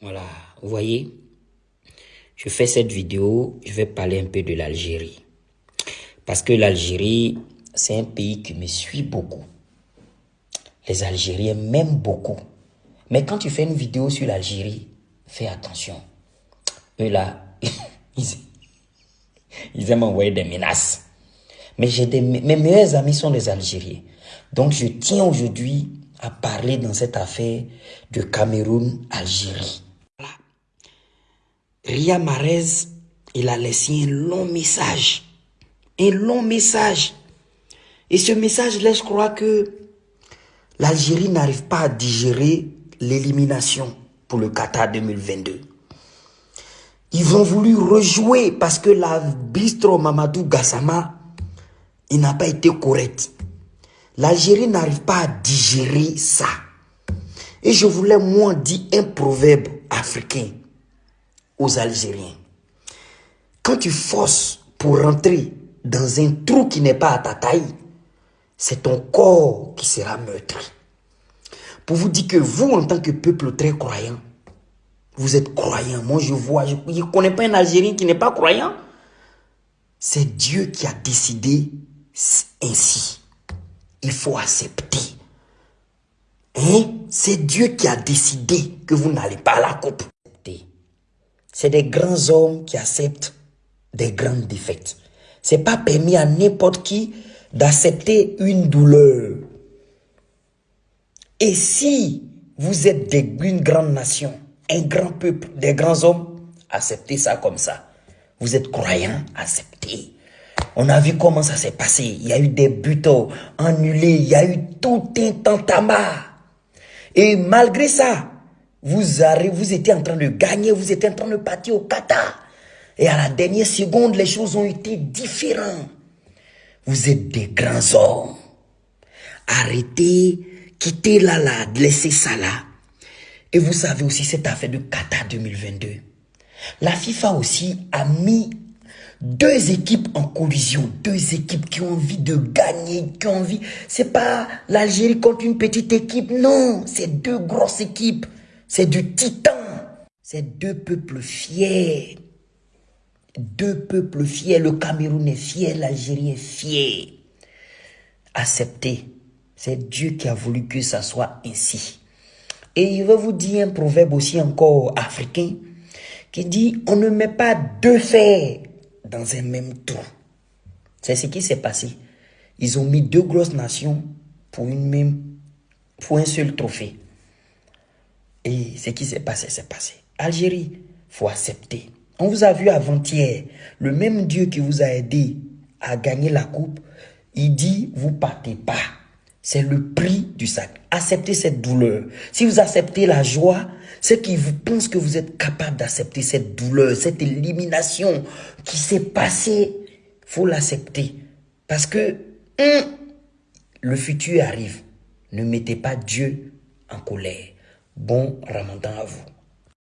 Voilà, vous voyez, je fais cette vidéo, je vais parler un peu de l'Algérie. Parce que l'Algérie, c'est un pays qui me suit beaucoup. Les Algériens m'aiment beaucoup. Mais quand tu fais une vidéo sur l'Algérie, fais attention. Eux là, ils, aiment envoyer des menaces. Mais des, mes meilleurs amis sont les Algériens. Donc je tiens aujourd'hui à parler dans cette affaire de Cameroun-Algérie. Ria Marez, il a laissé un long message. Un long message. Et ce message laisse croire que l'Algérie n'arrive pas à digérer l'élimination pour le Qatar 2022. Ils ont voulu rejouer parce que la bistro Mamadou Gassama, il n'a pas été correct. L'Algérie n'arrive pas à digérer ça. Et je voulais moi dire un proverbe africain aux Algériens. Quand tu forces pour rentrer dans un trou qui n'est pas à ta taille, c'est ton corps qui sera meurtri. Pour vous dire que vous, en tant que peuple très croyant, vous êtes croyant. Moi, je vois, je ne connais pas un Algérien qui n'est pas croyant. C'est Dieu qui a décidé ainsi il faut accepter. Hein? C'est Dieu qui a décidé que vous n'allez pas à la coupe. C'est des grands hommes qui acceptent des grandes défaites. C'est pas permis à n'importe qui d'accepter une douleur. Et si vous êtes une grande nation, un grand peuple, des grands hommes, acceptez ça comme ça. Vous êtes croyant, acceptez. On a vu comment ça s'est passé. Il y a eu des buts annulés. Il y a eu tout un tantama. Et malgré ça, vous, arrivez, vous étiez en train de gagner. Vous étiez en train de partir au Qatar. Et à la dernière seconde, les choses ont été différentes. Vous êtes des grands hommes. Arrêtez, quittez là, là, laissez ça là. Et vous savez aussi cette affaire de Qatar 2022. La FIFA aussi a mis deux équipes en collision, deux équipes qui ont envie de gagner, qui ont envie. C'est pas l'Algérie contre une petite équipe, non, c'est deux grosses équipes, c'est du titan. C'est deux peuples fiers. Deux peuples fiers, le Cameroun est fier, l'Algérie est fier. Acceptez. C'est Dieu qui a voulu que ça soit ainsi. Et il va vous dire un proverbe aussi encore africain qui dit on ne met pas deux fers dans un même trou. C'est ce qui s'est passé. Ils ont mis deux grosses nations pour, une même, pour un seul trophée. Et ce qui s'est passé, c'est passé. Algérie, faut accepter. On vous a vu avant-hier, le même Dieu qui vous a aidé à gagner la coupe, il dit, vous partez pas. C'est le prix du sac. Acceptez cette douleur. Si vous acceptez la joie, c'est qu'ils vous pensent que vous êtes capable d'accepter cette douleur, cette élimination qui s'est passée. faut l'accepter. Parce que le futur arrive. Ne mettez pas Dieu en colère. Bon ramadan à vous.